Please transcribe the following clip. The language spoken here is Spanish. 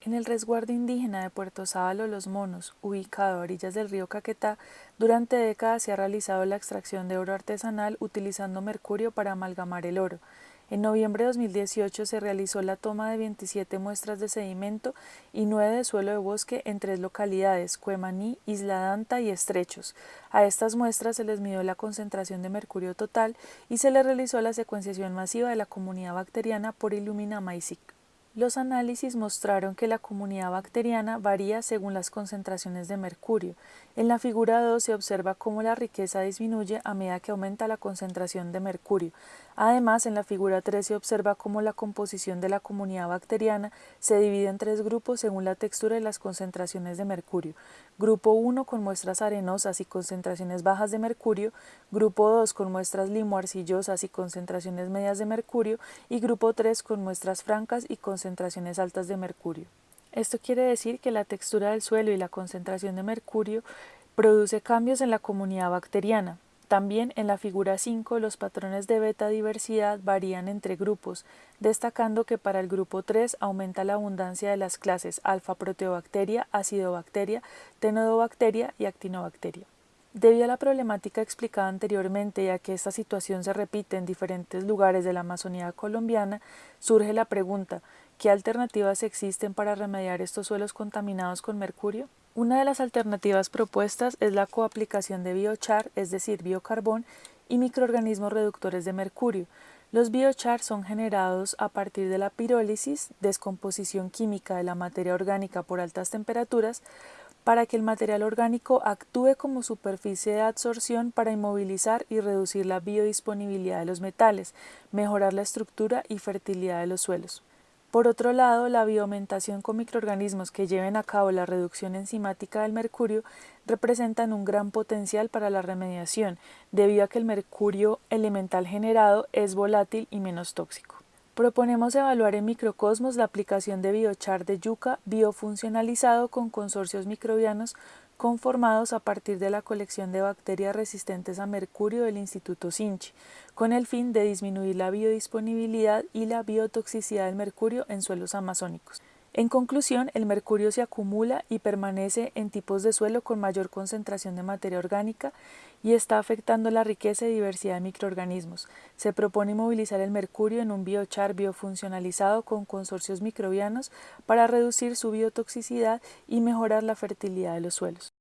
En el resguardo indígena de Puerto Sábalo Los Monos, ubicado a orillas del río Caquetá, durante décadas se ha realizado la extracción de oro artesanal utilizando mercurio para amalgamar el oro. En noviembre de 2018 se realizó la toma de 27 muestras de sedimento y 9 de suelo de bosque en tres localidades, Cuemaní, Isla Danta y Estrechos. A estas muestras se les midió la concentración de mercurio total y se les realizó la secuenciación masiva de la comunidad bacteriana por Illumina. Los análisis mostraron que la comunidad bacteriana varía según las concentraciones de mercurio. En la figura 2 se observa cómo la riqueza disminuye a medida que aumenta la concentración de mercurio. Además, en la figura 3 se observa cómo la composición de la comunidad bacteriana se divide en tres grupos según la textura y las concentraciones de mercurio. Grupo 1 con muestras arenosas y concentraciones bajas de mercurio, grupo 2 con muestras limo-arcillosas y concentraciones medias de mercurio y grupo 3 con muestras francas y concentraciones altas de mercurio. Esto quiere decir que la textura del suelo y la concentración de mercurio produce cambios en la comunidad bacteriana. También en la figura 5 los patrones de beta diversidad varían entre grupos, destacando que para el grupo 3 aumenta la abundancia de las clases alfa proteobacteria, acidobacteria, tenodobacteria y actinobacteria. Debido a la problemática explicada anteriormente y a que esta situación se repite en diferentes lugares de la Amazonía colombiana, surge la pregunta, ¿qué alternativas existen para remediar estos suelos contaminados con mercurio? Una de las alternativas propuestas es la coaplicación de biochar, es decir, biocarbón, y microorganismos reductores de mercurio. Los biochar son generados a partir de la pirólisis, descomposición química de la materia orgánica por altas temperaturas, para que el material orgánico actúe como superficie de absorción para inmovilizar y reducir la biodisponibilidad de los metales, mejorar la estructura y fertilidad de los suelos. Por otro lado, la bioaumentación con microorganismos que lleven a cabo la reducción enzimática del mercurio representan un gran potencial para la remediación, debido a que el mercurio elemental generado es volátil y menos tóxico. Proponemos evaluar en microcosmos la aplicación de biochar de yuca biofuncionalizado con consorcios microbianos conformados a partir de la colección de bacterias resistentes a mercurio del Instituto Sinchi, con el fin de disminuir la biodisponibilidad y la biotoxicidad del mercurio en suelos amazónicos. En conclusión, el mercurio se acumula y permanece en tipos de suelo con mayor concentración de materia orgánica y está afectando la riqueza y diversidad de microorganismos. Se propone movilizar el mercurio en un biochar biofuncionalizado con consorcios microbianos para reducir su biotoxicidad y mejorar la fertilidad de los suelos.